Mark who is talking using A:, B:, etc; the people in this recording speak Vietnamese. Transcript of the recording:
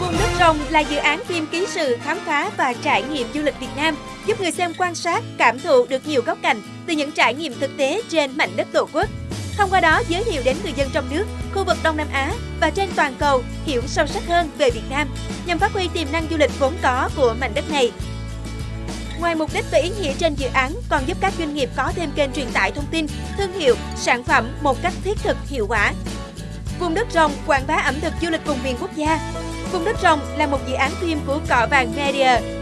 A: Vùng đất rồng là dự án phim ký sự khám phá và trải nghiệm du lịch Việt Nam, giúp người xem quan sát, cảm thụ được nhiều góc cạnh từ những trải nghiệm thực tế trên mảnh đất Tổ quốc. Thông qua đó giới thiệu đến người dân trong nước, khu vực Đông Nam Á và trên toàn cầu hiểu sâu sắc hơn về Việt Nam, nhằm phát huy tiềm năng du lịch vốn có của mảnh đất này. Ngoài mục đích và ý nghĩa trên dự án còn giúp các doanh nghiệp có thêm kênh truyền tải thông tin, thương hiệu, sản phẩm một cách thiết thực, hiệu quả. Đất rồng quảng bá ẩm thực du lịch vùng miền quốc gia. Vùng đất rồng là một dự án phim của Cọ Vàng Media